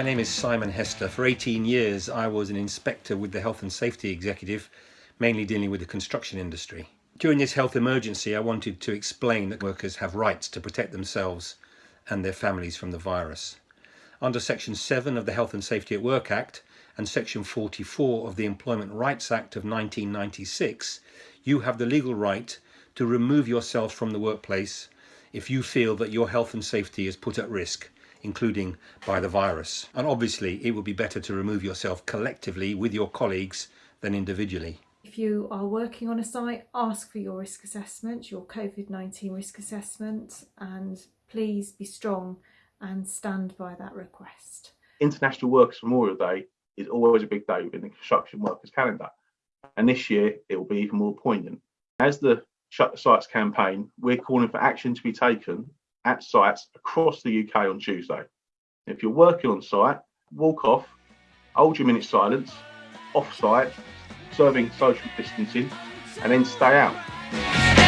My name is Simon Hester. For 18 years, I was an inspector with the Health and Safety Executive, mainly dealing with the construction industry. During this health emergency, I wanted to explain that workers have rights to protect themselves and their families from the virus. Under Section 7 of the Health and Safety at Work Act and Section 44 of the Employment Rights Act of 1996, you have the legal right to remove yourself from the workplace if you feel that your health and safety is put at risk including by the virus. And obviously it would be better to remove yourself collectively with your colleagues than individually. If you are working on a site, ask for your risk assessment, your COVID-19 risk assessment, and please be strong and stand by that request. International Workers Memorial Day is always a big day in the construction workers calendar. And this year it will be even more poignant. As the Shut the Sites campaign, we're calling for action to be taken at sites across the UK on Tuesday. If you're working on site, walk off, hold your minute silence, off site, serving social distancing, and then stay out.